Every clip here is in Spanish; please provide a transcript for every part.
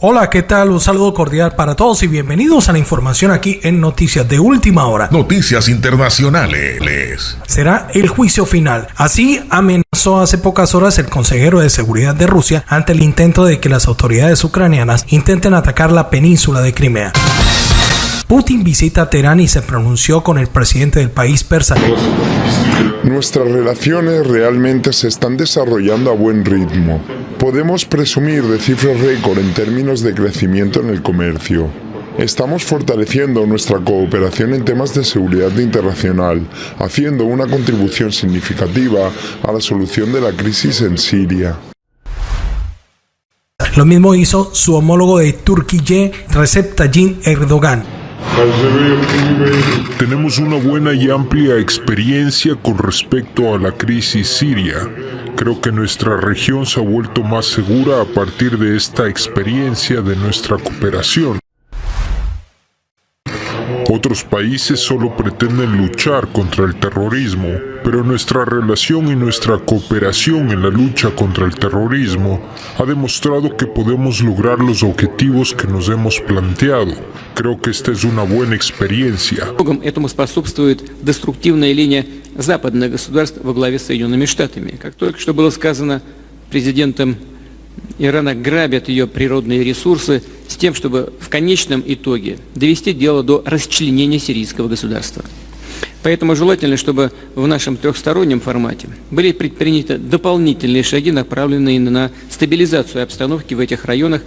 Hola, ¿qué tal? Un saludo cordial para todos y bienvenidos a la información aquí en Noticias de Última Hora. Noticias Internacionales. Será el juicio final. Así amenazó hace pocas horas el consejero de seguridad de Rusia ante el intento de que las autoridades ucranianas intenten atacar la península de Crimea. Putin visita Teherán y se pronunció con el presidente del país persa. Nuestras relaciones realmente se están desarrollando a buen ritmo. Podemos presumir de cifras récord en términos de crecimiento en el comercio. Estamos fortaleciendo nuestra cooperación en temas de seguridad internacional, haciendo una contribución significativa a la solución de la crisis en Siria. Lo mismo hizo su homólogo de Turquía, Recep Tayyip Erdogan. Tenemos una buena y amplia experiencia con respecto a la crisis siria. Creo que nuestra región se ha vuelto más segura a partir de esta experiencia de nuestra cooperación. Otros países solo pretenden luchar contra el terrorismo, pero nuestra relación y nuestra cooperación en la lucha contra el terrorismo ha demostrado que podemos lograr los objetivos que nos hemos planteado. Creo que esta es una buena experiencia. Этому способствует деструктивная линия западных государств во главе с Соединенными Штатами. Как только что было сказано президентом Ирана, грабят ее природные ресурсы с тем, чтобы в конечном итоге довести дело до расчленения сирийского государства. Поэтому желательно, чтобы в нашем трехстороннем формате были предприняты дополнительные шаги, направленные на стабилизацию обстановки в этих районах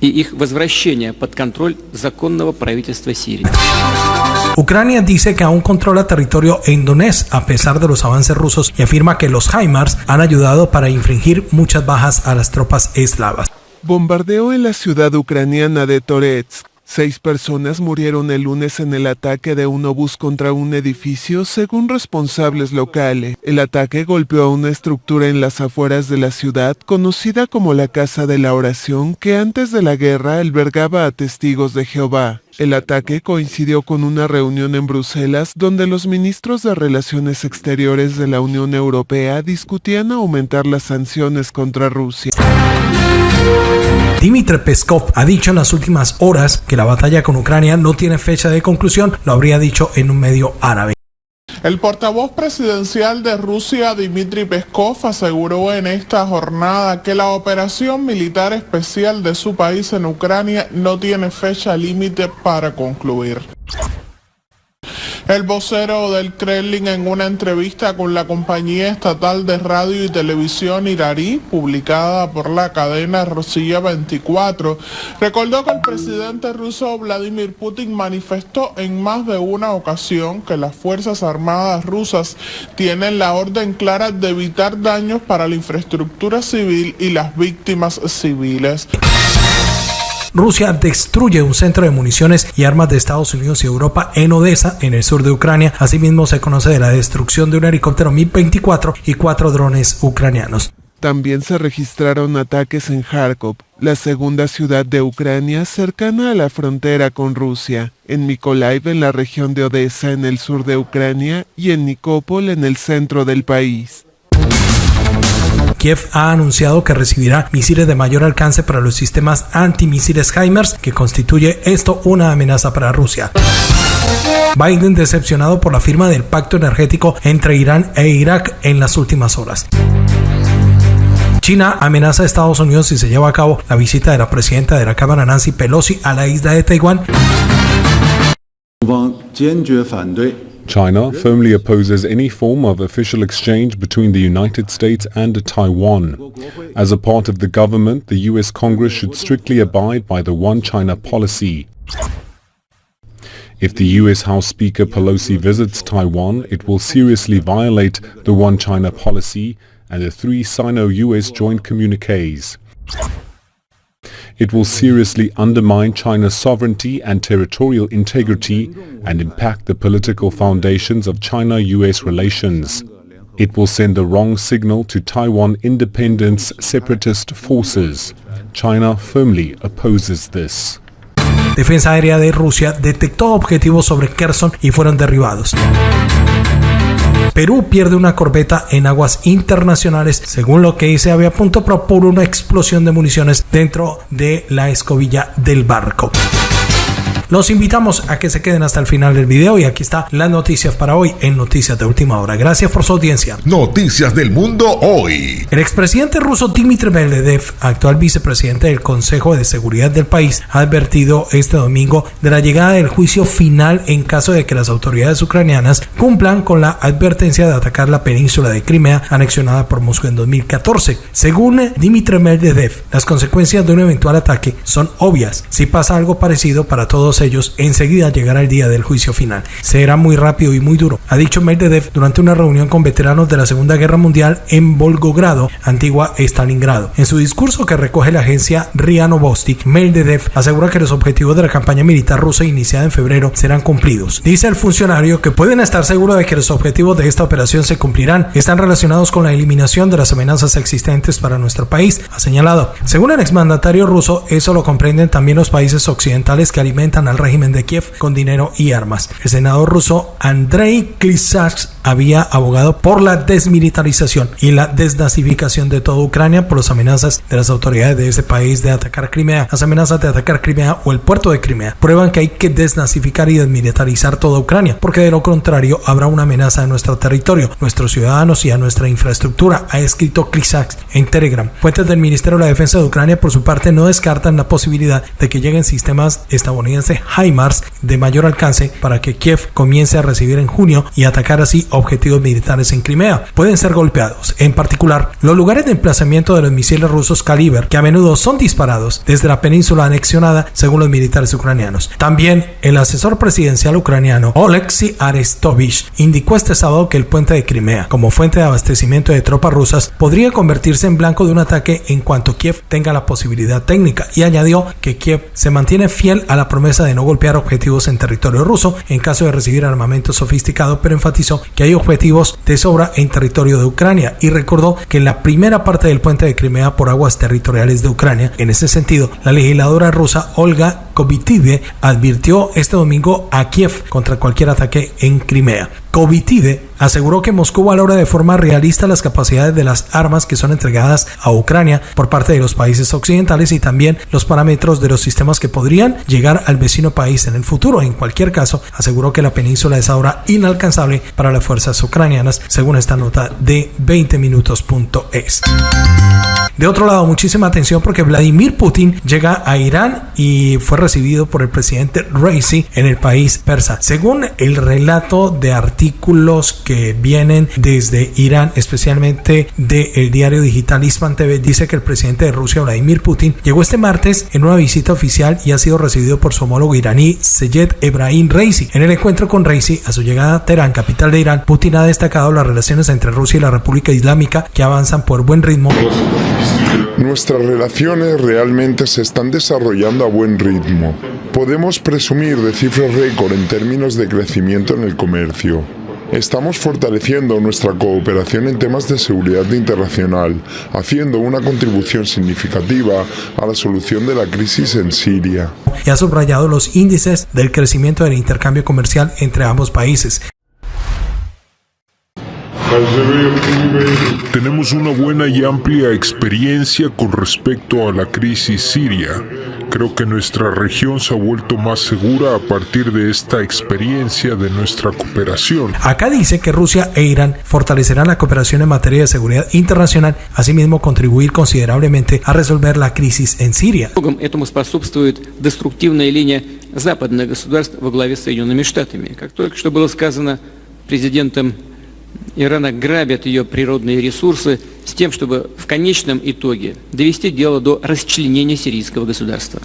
и их возвращение под контроль законного правительства Сирии. Ucrania dice que aún controla territorio indonés a pesar de los avances rusos y afirma que los HIMARS han ayudado para infringir muchas bajas a las tropas eslavas. Bombardeo en la ciudad ucraniana de Toretsk Seis personas murieron el lunes en el ataque de un obús contra un edificio, según responsables locales. El ataque golpeó a una estructura en las afueras de la ciudad, conocida como la Casa de la Oración, que antes de la guerra albergaba a testigos de Jehová. El ataque coincidió con una reunión en Bruselas donde los ministros de Relaciones Exteriores de la Unión Europea discutían aumentar las sanciones contra Rusia. Dmitry Peskov ha dicho en las últimas horas que la batalla con Ucrania no tiene fecha de conclusión, lo habría dicho en un medio árabe. El portavoz presidencial de Rusia, Dmitry Peskov, aseguró en esta jornada que la operación militar especial de su país en Ucrania no tiene fecha límite para concluir. El vocero del Kremlin en una entrevista con la compañía estatal de radio y televisión iraní, publicada por la cadena Rosilla 24, recordó que el presidente ruso Vladimir Putin manifestó en más de una ocasión que las Fuerzas Armadas rusas tienen la orden clara de evitar daños para la infraestructura civil y las víctimas civiles. Rusia destruye un centro de municiones y armas de Estados Unidos y Europa en Odessa, en el sur de Ucrania. Asimismo, se conoce de la destrucción de un helicóptero Mi-24 y cuatro drones ucranianos. También se registraron ataques en Kharkov, la segunda ciudad de Ucrania cercana a la frontera con Rusia, en Mykolaiv en la región de Odessa en el sur de Ucrania y en Nikopol en el centro del país. Kiev ha anunciado que recibirá misiles de mayor alcance para los sistemas antimisiles HIMARS, que constituye esto una amenaza para Rusia. Biden decepcionado por la firma del pacto energético entre Irán e Irak en las últimas horas. China amenaza a Estados Unidos si se lleva a cabo la visita de la presidenta de la Cámara Nancy Pelosi a la isla de Taiwán. China firmly opposes any form of official exchange between the United States and Taiwan. As a part of the government, the US Congress should strictly abide by the One China policy. If the US House Speaker Pelosi visits Taiwan, it will seriously violate the One China policy and the three Sino-US joint communiques. It will seriously undermine China's sovereignty and territorial integrity and impact the political foundations of China-US relations. It will send the wrong signal to Taiwan independence separatist forces. China firmly opposes this. Defensa Aérea de Rusia detectó objetivos sobre Kherson y fueron derribados. Perú pierde una corbeta en aguas internacionales, según lo que dice punto por una explosión de municiones dentro de la escobilla del barco. Los invitamos a que se queden hasta el final del video y aquí está las noticias para hoy en Noticias de Última Hora. Gracias por su audiencia. Noticias del Mundo hoy. El expresidente ruso Dmitry Medvedev, actual vicepresidente del Consejo de Seguridad del país, ha advertido este domingo de la llegada del juicio final en caso de que las autoridades ucranianas cumplan con la advertencia de atacar la península de Crimea anexionada por Moscú en 2014. Según Dmitry Medvedev, las consecuencias de un eventual ataque son obvias. Si pasa algo parecido para todos ellos, enseguida llegará el día del juicio final. Será muy rápido y muy duro, ha dicho Medvedev durante una reunión con veteranos de la Segunda Guerra Mundial en Volgogrado, antigua Stalingrado. En su discurso que recoge la agencia RIA Novosti, Medvedev asegura que los objetivos de la campaña militar rusa iniciada en febrero serán cumplidos. Dice el funcionario que pueden estar seguros de que los objetivos de esta operación se cumplirán. Están relacionados con la eliminación de las amenazas existentes para nuestro país, ha señalado. Según el exmandatario ruso, eso lo comprenden también los países occidentales que alimentan al régimen de Kiev con dinero y armas. El senador ruso Andrei Klysaks había abogado por la desmilitarización y la desnazificación de toda Ucrania por las amenazas de las autoridades de ese país de atacar Crimea. Las amenazas de atacar Crimea o el puerto de Crimea prueban que hay que desnazificar y desmilitarizar toda Ucrania, porque de lo contrario habrá una amenaza a nuestro territorio, nuestros ciudadanos y a nuestra infraestructura, ha escrito Klysaks en Telegram. Fuentes del Ministerio de la Defensa de Ucrania, por su parte, no descartan la posibilidad de que lleguen sistemas estadounidenses HIMARS de mayor alcance para que Kiev comience a recibir en junio y atacar así objetivos militares en Crimea. Pueden ser golpeados, en particular los lugares de emplazamiento de los misiles rusos Kaliber, que a menudo son disparados desde la península anexionada según los militares ucranianos. También el asesor presidencial ucraniano Oleksiy Arestovich indicó este sábado que el puente de Crimea, como fuente de abastecimiento de tropas rusas, podría convertirse en blanco de un ataque en cuanto Kiev tenga la posibilidad técnica y añadió que Kiev se mantiene fiel a la promesa de no golpear objetivos en territorio ruso en caso de recibir armamento sofisticado, pero enfatizó que hay objetivos de sobra en territorio de Ucrania y recordó que en la primera parte del puente de Crimea por aguas territoriales de Ucrania, en ese sentido, la legisladora rusa Olga Kovitide advirtió este domingo a Kiev contra cualquier ataque en Crimea. Kovitide aseguró que Moscú valora de forma realista las capacidades de las armas que son entregadas a Ucrania por parte de los países occidentales y también los parámetros de los sistemas que podrían llegar al vecino país en el futuro. En cualquier caso, aseguró que la península es ahora inalcanzable para las fuerzas ucranianas, según esta nota de 20minutos.es. De otro lado, muchísima atención porque Vladimir Putin llega a Irán y fue recibido por el presidente Raisi en el país persa. Según el relato de artículos que vienen desde Irán, especialmente del diario digital Ispan TV, dice que el presidente de Rusia, Vladimir Putin, llegó este martes en una visita oficial y ha sido recibido por su homólogo iraní Seyed Ebrahim Raisi. En el encuentro con Raisi, a su llegada a Teherán, capital de Irán, Putin ha destacado las relaciones entre Rusia y la República Islámica que avanzan por buen ritmo. Nuestras relaciones realmente se están desarrollando a buen ritmo. Podemos presumir de cifras récord en términos de crecimiento en el comercio. Estamos fortaleciendo nuestra cooperación en temas de seguridad internacional, haciendo una contribución significativa a la solución de la crisis en Siria. Y ha subrayado los índices del crecimiento del intercambio comercial entre ambos países. Tenemos una buena y amplia experiencia con respecto a la crisis siria. Creo que nuestra región se ha vuelto más segura a partir de esta experiencia de nuestra cooperación. Acá dice que Rusia e Irán fortalecerán la cooperación en materia de seguridad internacional, asimismo contribuir considerablemente a resolver la crisis en Siria. Этому способствует деструктивная линия западных государств во главе с Соединенными Штатами. Как только что было сказано президентом Ирана грабят ее природные ресурсы с тем, чтобы в конечном итоге довести дело до расчленения сирийского государства.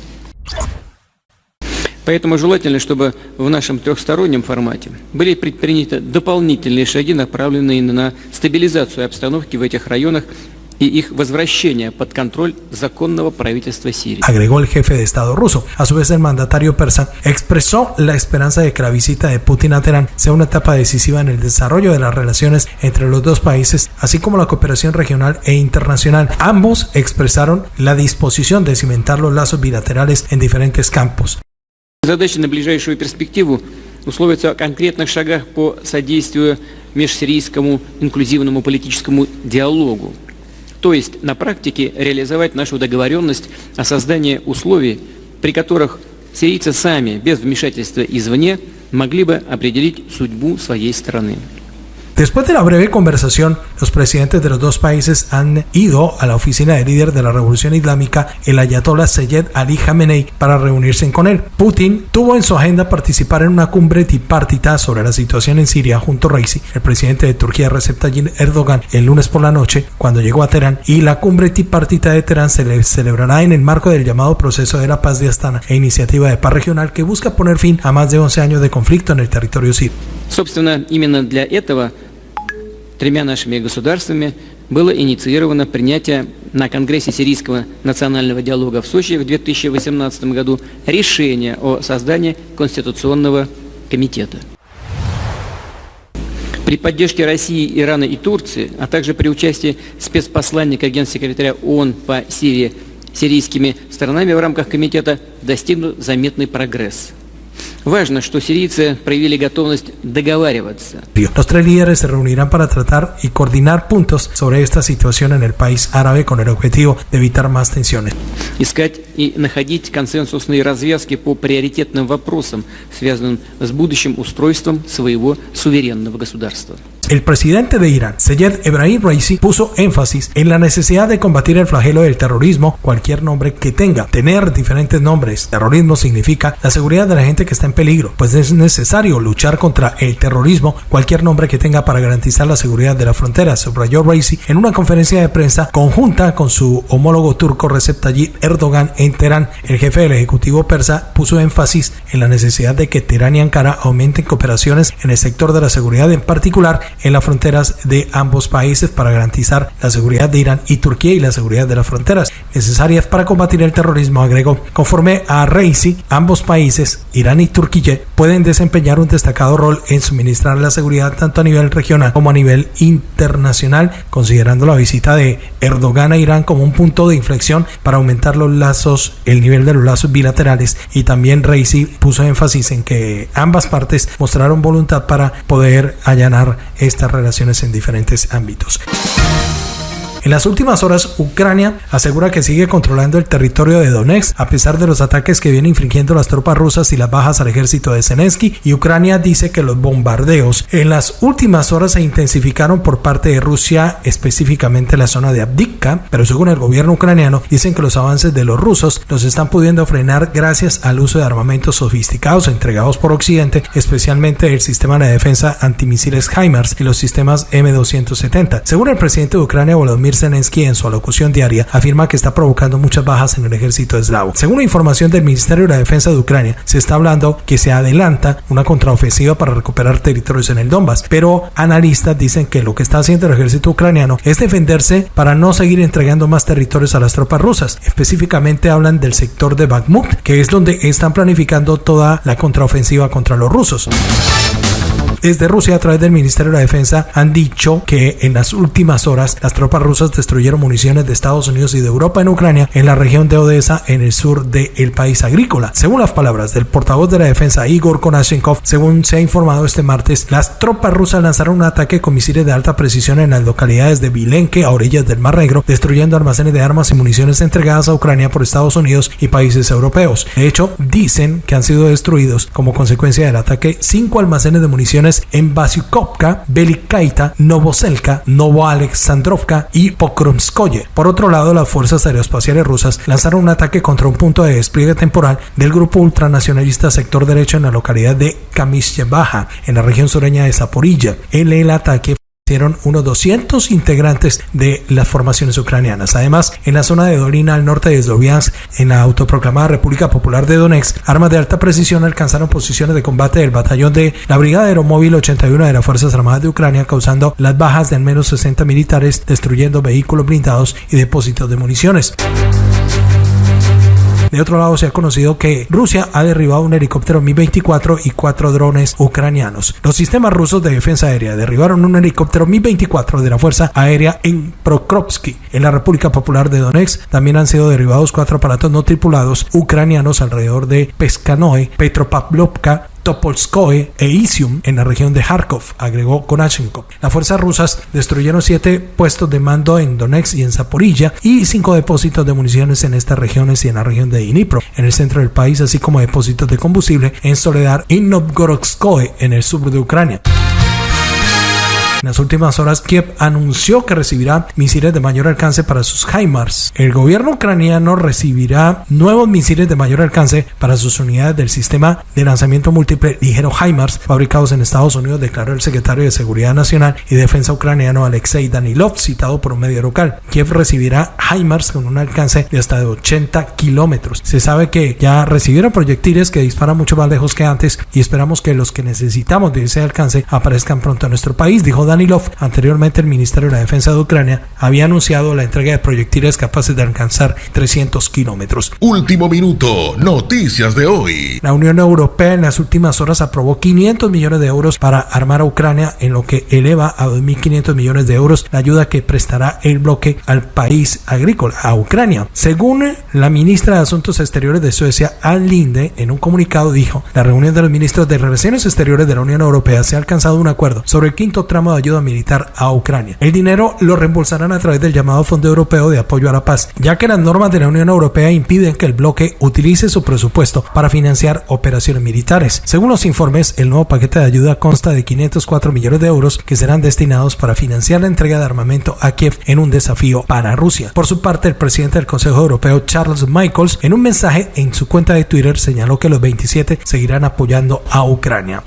Поэтому желательно, чтобы в нашем трехстороннем формате были предприняты дополнительные шаги, направленные на стабилизацию обстановки в этих районах y их возвращение под контроль законного правительства Сирии. Agregó el jefe de Estado ruso. A su vez, el mandatario persa expresó la esperanza de que la visita de Putin a Teherán sea una etapa decisiva en el desarrollo de las relaciones entre los dos países, así como la cooperación regional e internacional. Ambos expresaron la disposición de cimentar los lazos bilaterales en diferentes campos. Задача на ближайшую перспективу условится о конкретных шагах по содействию межсирийскому инклюзивному политическому диалогу, То есть на практике реализовать нашу договоренность о создании условий, при которых сирийцы сами, без вмешательства извне, могли бы определить судьбу своей страны. Después de la breve conversación, los presidentes de los dos países han ido a la oficina del líder de la revolución islámica, el ayatollah Seyed Ali Khamenei, para reunirse con él. Putin tuvo en su agenda participar en una cumbre tripartita sobre la situación en Siria junto a Reisi, el presidente de Turquía Recep Tayyip Erdogan, el lunes por la noche, cuando llegó a Teherán, y la cumbre tripartita de Teherán se celebrará en el marco del llamado proceso de la paz de Astana e iniciativa de paz regional que busca poner fin a más de 11 años de conflicto en el territorio sirio. Тремя нашими государствами было инициировано принятие на Конгрессе Сирийского национального диалога в Сочи в 2018 году решения о создании Конституционного комитета. При поддержке России, Ирана и Турции, а также при участии спецпосланника генсекретаря ООН по Сирии сирийскими сторонами в рамках комитета достигнут заметный прогресс – Важно, что сирийцы проявили готовность договариваться. Los tres líderes se reunirán para tratar y coordinar puntos sobre esta situación en el país árabe con el objetivo de evitar más tensiones. Искать и находить консенсусные развязки по приоритетным вопросам, связанным с будущим устройством своего суверенного государства. El presidente de Irán, Seyed Ebrahim Raisi, puso énfasis en la necesidad de combatir el flagelo del terrorismo, cualquier nombre que tenga. Tener diferentes nombres. Terrorismo significa la seguridad de la gente que está en peligro, pues es necesario luchar contra el terrorismo, cualquier nombre que tenga para garantizar la seguridad de la frontera, subrayó Raisi en una conferencia de prensa conjunta con su homólogo turco Recep Tayyip Erdogan en Teherán. El jefe del Ejecutivo persa puso énfasis en la necesidad de que Teherán y Ankara aumenten cooperaciones en el sector de la seguridad, en particular en las fronteras de ambos países para garantizar la seguridad de Irán y Turquía y la seguridad de las fronteras necesarias para combatir el terrorismo, agregó. Conforme a Reisi, ambos países, Irán y Turquía, pueden desempeñar un destacado rol en suministrar la seguridad tanto a nivel regional como a nivel internacional, considerando la visita de Erdogan a Irán como un punto de inflexión para aumentar los lazos, el nivel de los lazos bilaterales y también Reisi puso énfasis en que ambas partes mostraron voluntad para poder allanar estas relaciones en diferentes ámbitos. En las últimas horas, Ucrania asegura que sigue controlando el territorio de Donetsk a pesar de los ataques que vienen infringiendo las tropas rusas y las bajas al ejército de Zelensky. Y Ucrania dice que los bombardeos en las últimas horas se intensificaron por parte de Rusia, específicamente en la zona de Abdivka. Pero según el gobierno ucraniano, dicen que los avances de los rusos los están pudiendo frenar gracias al uso de armamentos sofisticados entregados por Occidente, especialmente el sistema de defensa antimisiles HIMARS y los sistemas M270. Según el presidente de Ucrania, Volodymyr Zelensky en su alocución diaria afirma que está provocando muchas bajas en el ejército eslavo. Según la información del Ministerio de la Defensa de Ucrania, se está hablando que se adelanta una contraofensiva para recuperar territorios en el Donbass, pero analistas dicen que lo que está haciendo el ejército ucraniano es defenderse para no seguir entregando más territorios a las tropas rusas. Específicamente hablan del sector de Bakhmut, que es donde están planificando toda la contraofensiva contra los rusos. Desde Rusia, a través del Ministerio de la Defensa, han dicho que en las últimas horas las tropas rusas destruyeron municiones de Estados Unidos y de Europa en Ucrania, en la región de Odessa, en el sur del país agrícola. Según las palabras del portavoz de la defensa Igor Konashenkov, según se ha informado este martes, las tropas rusas lanzaron un ataque con misiles de alta precisión en las localidades de Vilenke, a orillas del Mar Negro, destruyendo almacenes de armas y municiones entregadas a Ucrania por Estados Unidos y países europeos. De hecho, dicen que han sido destruidos como consecuencia del ataque cinco almacenes de municiones en Basiukovka, Belikaita, Novoselka, Novoalexandrovka y Pokromskoye. Por otro lado, las fuerzas aeroespaciales rusas lanzaron un ataque contra un punto de despliegue temporal del grupo ultranacionalista sector derecho en la localidad de Kamyshevaja, en la región sureña de Zaporilla. En el ataque hicieron unos 200 integrantes de las formaciones ucranianas. Además, en la zona de Dolina al norte de Sloviansk, en la autoproclamada República Popular de Donetsk, armas de alta precisión alcanzaron posiciones de combate del batallón de la Brigada Aeromóvil 81 de las Fuerzas Armadas de Ucrania, causando las bajas de al menos 60 militares, destruyendo vehículos blindados y depósitos de municiones. De otro lado, se ha conocido que Rusia ha derribado un helicóptero Mi-24 y cuatro drones ucranianos. Los sistemas rusos de defensa aérea derribaron un helicóptero Mi-24 de la Fuerza Aérea en Prokrovsky, en la República Popular de Donetsk. También han sido derribados cuatro aparatos no tripulados ucranianos alrededor de Peskanoe, Petropavlovka, Topolskoye e Isium en la región de Kharkov, agregó Konashenkov. Las fuerzas rusas destruyeron siete puestos de mando en Donetsk y en Zaporilla y cinco depósitos de municiones en estas regiones y en la región de Dnipro, en el centro del país, así como depósitos de combustible en Soledad y Novgorodskoye, en el sur de Ucrania. En las últimas horas, Kiev anunció que recibirá misiles de mayor alcance para sus HIMARS. El gobierno ucraniano recibirá nuevos misiles de mayor alcance para sus unidades del sistema de lanzamiento múltiple ligero HIMARS fabricados en Estados Unidos, declaró el secretario de Seguridad Nacional y Defensa ucraniano Alexei Danilov, citado por un medio local. Kiev recibirá HIMARS con un alcance de hasta de 80 kilómetros. Se sabe que ya recibieron proyectiles que disparan mucho más lejos que antes y esperamos que los que necesitamos de ese alcance aparezcan pronto en nuestro país, dijo Danilov. Anteriormente el Ministerio de la Defensa de Ucrania había anunciado la entrega de proyectiles capaces de alcanzar 300 kilómetros. Último minuto, noticias de hoy. La Unión Europea en las últimas horas aprobó 500 millones de euros para armar a Ucrania, en lo que eleva a 2.500 millones de euros la ayuda que prestará el bloque al país agrícola, a Ucrania. Según la ministra de Asuntos Exteriores de Suecia, Ann Linde, en un comunicado dijo, la reunión de los ministros de Relaciones Exteriores de la Unión Europea se ha alcanzado un acuerdo sobre el quinto tramo de ayuda militar a Ucrania. El dinero lo reembolsarán a través del llamado Fondo Europeo de Apoyo a la Paz, ya que las normas de la Unión Europea impiden que el bloque utilice su presupuesto para financiar operaciones militares. Según los informes, el nuevo paquete de ayuda consta de 504 millones de euros que serán destinados para financiar la entrega de armamento a Kiev en un desafío para Rusia. Por su parte, el presidente del Consejo Europeo, Charles Michaels, en un mensaje en su cuenta de Twitter señaló que los 27 seguirán apoyando a Ucrania.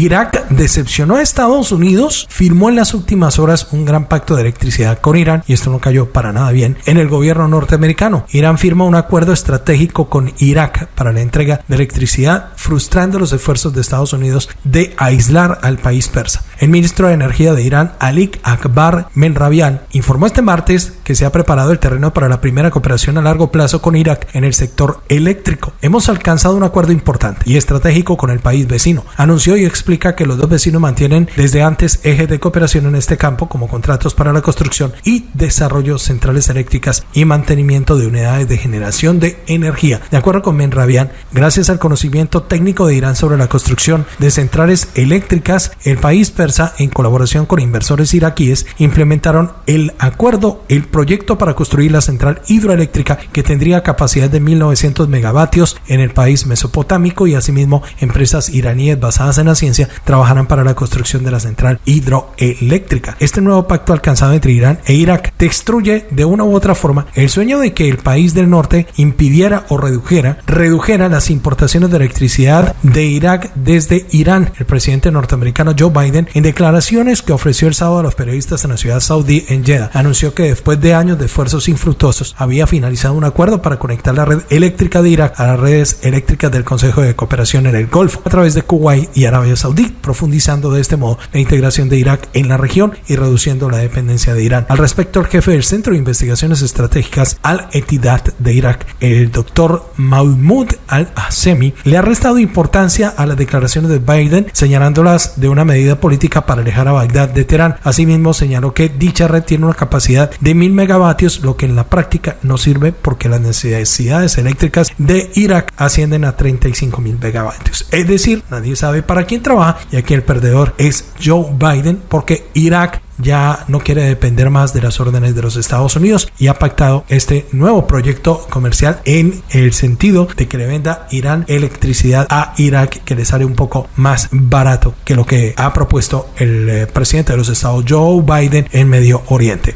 Irak decepcionó a Estados Unidos, firmó en las últimas horas un gran pacto de electricidad con Irán y esto no cayó para nada bien en el gobierno norteamericano. Irán firma un acuerdo estratégico con Irak para la entrega de electricidad, frustrando los esfuerzos de Estados Unidos de aislar al país persa. El ministro de Energía de Irán, Alik Akbar Menrabian, informó este martes que se ha preparado el terreno para la primera cooperación a largo plazo con Irak en el sector eléctrico. Hemos alcanzado un acuerdo importante y estratégico con el país vecino, anunció y que los dos vecinos mantienen desde antes ejes de cooperación en este campo como contratos para la construcción y desarrollo centrales eléctricas y mantenimiento de unidades de generación de energía. De acuerdo con Menrabian, gracias al conocimiento técnico de Irán sobre la construcción de centrales eléctricas, el país persa, en colaboración con inversores iraquíes, implementaron el acuerdo, el proyecto para construir la central hidroeléctrica que tendría capacidad de 1900 megavatios en el país mesopotámico y asimismo empresas iraníes basadas en la ciencia trabajarán para la construcción de la central hidroeléctrica. Este nuevo pacto alcanzado entre Irán e Irak destruye de una u otra forma el sueño de que el país del norte impidiera o redujera, redujera las importaciones de electricidad de Irak desde Irán. El presidente norteamericano Joe Biden, en declaraciones que ofreció el sábado a los periodistas en la ciudad saudí en Jeddah, anunció que después de años de esfuerzos infructuosos había finalizado un acuerdo para conectar la red eléctrica de Irak a las redes eléctricas del Consejo de Cooperación en el Golfo a través de Kuwait y Arabia Saudí, profundizando de este modo la integración de Irak en la región y reduciendo la dependencia de Irán. Al respecto, el jefe del Centro de Investigaciones Estratégicas Al-Etidat de Irak, el doctor Mahmoud Al-Assemi, le ha restado importancia a las declaraciones de Biden, señalándolas de una medida política para alejar a Bagdad de Teherán. Asimismo, señaló que dicha red tiene una capacidad de mil megavatios, lo que en la práctica no sirve porque las necesidades eléctricas de Irak ascienden a 35 mil megavatios. Es decir, nadie sabe para quién y aquí el perdedor es Joe Biden porque Irak ya no quiere depender más de las órdenes de los Estados Unidos y ha pactado este nuevo proyecto comercial en el sentido de que le venda Irán electricidad a Irak que le sale un poco más barato que lo que ha propuesto el eh, presidente de los Estados Joe Biden en Medio Oriente.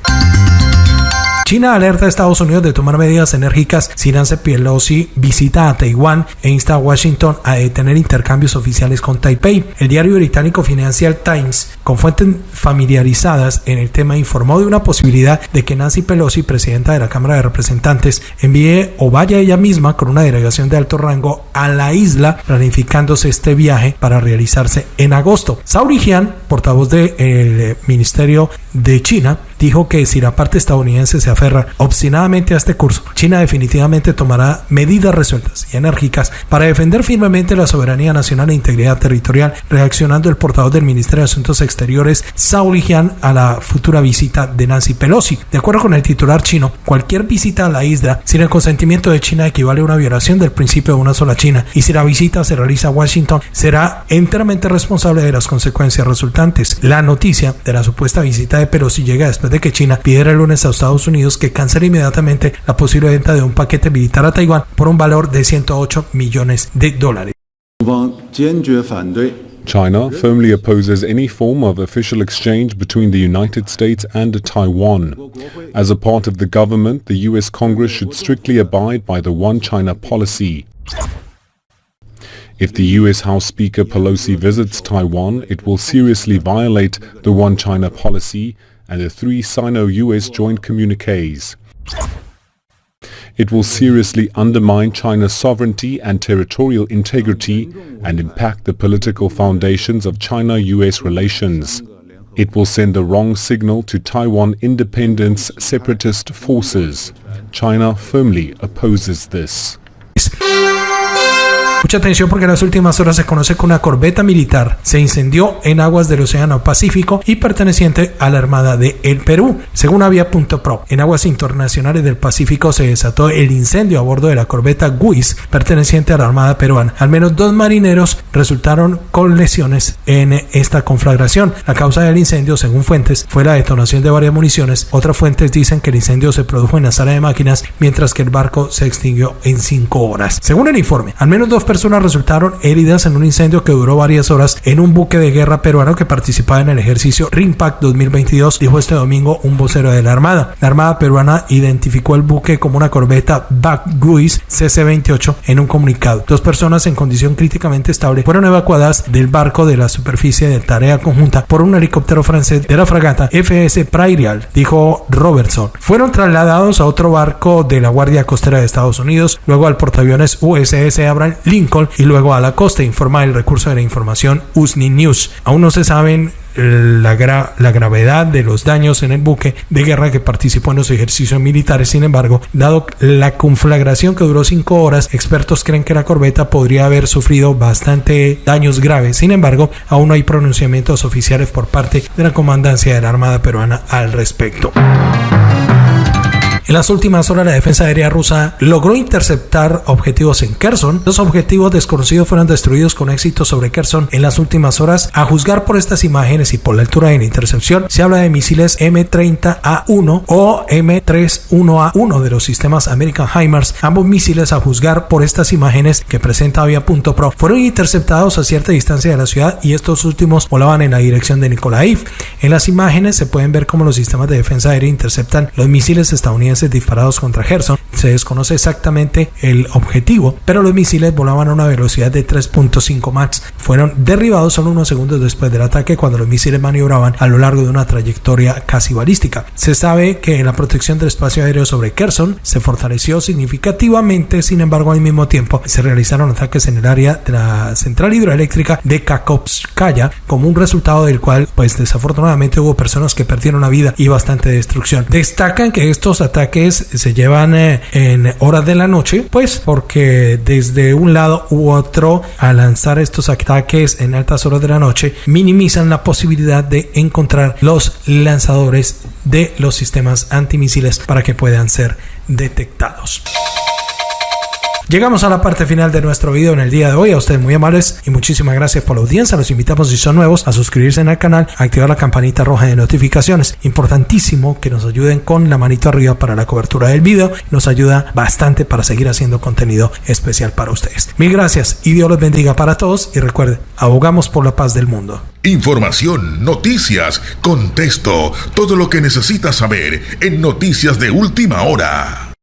China alerta a Estados Unidos de tomar medidas enérgicas si Nancy Pelosi visita a Taiwán e insta a Washington a detener intercambios oficiales con Taipei. El diario británico Financial Times, con fuentes familiarizadas en el tema, informó de una posibilidad de que Nancy Pelosi, presidenta de la Cámara de Representantes, envíe o vaya ella misma con una delegación de alto rango a la isla, planificándose este viaje para realizarse en agosto. Sauri Jian, portavoz del eh, Ministerio de China, dijo que si la parte estadounidense se aferra obstinadamente a este curso, China definitivamente tomará medidas resueltas y enérgicas para defender firmemente la soberanía nacional e integridad territorial, reaccionando el portavoz del Ministerio de Asuntos Exteriores Exteriores Zhao Lijian a la futura visita de Nancy Pelosi. De acuerdo con el titular chino, cualquier visita a la isla sin el consentimiento de China equivale a una violación del principio de una sola China y si la visita se realiza a Washington será enteramente responsable de las consecuencias resultantes. La noticia de la supuesta visita de Pelosi llega después de que China pidiera el lunes a Estados Unidos que cancele inmediatamente la posible venta de un paquete militar a Taiwán por un valor de 108 millones de dólares. China firmly opposes any form of official exchange between the United States and Taiwan. As a part of the government, the US Congress should strictly abide by the One China policy. If the US House Speaker Pelosi visits Taiwan, it will seriously violate the One China policy and the three Sino-US joint communiques. It will seriously undermine China's sovereignty and territorial integrity and impact the political foundations of China-US relations. It will send the wrong signal to Taiwan independence separatist forces. China firmly opposes this. Mucha atención porque en las últimas horas se conoce que una corbeta militar se incendió en aguas del Océano Pacífico y perteneciente a la Armada de El Perú. Según Avia.pro, en aguas internacionales del Pacífico se desató el incendio a bordo de la corbeta Guis, perteneciente a la Armada peruana. Al menos dos marineros resultaron con lesiones en esta conflagración. La causa del incendio, según fuentes, fue la detonación de varias municiones. Otras fuentes dicen que el incendio se produjo en la sala de máquinas, mientras que el barco se extinguió en cinco horas. Según el informe, al menos dos personas personas resultaron heridas en un incendio que duró varias horas en un buque de guerra peruano que participaba en el ejercicio RIMPAC 2022, dijo este domingo un vocero de la Armada. La Armada peruana identificó el buque como una corbeta Guis CC-28 en un comunicado. Dos personas en condición críticamente estable fueron evacuadas del barco de la superficie de tarea conjunta por un helicóptero francés de la fragata FS Prairial, dijo Robertson. Fueron trasladados a otro barco de la Guardia Costera de Estados Unidos, luego al portaaviones USS Abraham Y luego a la costa, informa el recurso de la información USNI News. Aún no se saben la, gravedad de los daños en el buque de guerra que participó en los ejercicios militares. Sin embargo, dado la conflagración que duró cinco horas, expertos creen que la corbeta podría haber sufrido bastante daños graves. Sin embargo, aún no hay pronunciamientos oficiales por parte de la comandancia de la Armada peruana al respecto. En las últimas horas la defensa aérea rusa logró interceptar objetivos en Kherson. Los objetivos desconocidos fueron destruidos con éxito sobre Kherson en las últimas horas. A juzgar por estas imágenes y por la altura de la intercepción, se habla de misiles M30A1 o M31A1 de los sistemas American HIMARS. Ambos misiles, a juzgar por estas imágenes que presenta Avia.pro, fueron interceptados a cierta distancia de la ciudad y estos últimos volaban en la dirección de Nikolaev. En las imágenes se pueden ver cómo los sistemas de defensa aérea interceptan los misiles estadounidenses disparados contra Gerson. Se desconoce exactamente el objetivo, pero los misiles volaban a una velocidad de 3.5 Mach. Fueron derribados solo unos segundos después del ataque cuando los misiles maniobraban a lo largo de una trayectoria casi balística. Se sabe que la protección del espacio aéreo sobre Kherson se fortaleció significativamente, sin embargo al mismo tiempo se realizaron ataques en el área de la central hidroeléctrica de Kakovskaya como un resultado del cual pues desafortunadamente hubo personas que perdieron la vida y bastante destrucción. Destacan que estos ataques ataques se llevan eh, en horas de la noche, pues porque desde un lado u otro, al lanzar estos ataques en altas horas de la noche, minimizan la posibilidad de encontrar los lanzadores de los sistemas antimisiles para que puedan ser detectados. Llegamos a la parte final de nuestro video en el día de hoy. A ustedes muy amables y muchísimas gracias por la audiencia. Los invitamos si son nuevos a suscribirse en el canal, a activar la campanita roja de notificaciones. Importantísimo que nos ayuden con la manito arriba para la cobertura del video. Nos ayuda bastante para seguir haciendo contenido especial para ustedes. Mil gracias y Dios los bendiga para todos. Y recuerden, abogamos por la paz del mundo. Información, noticias, contexto, todo lo que necesitas saber en Noticias de Última Hora.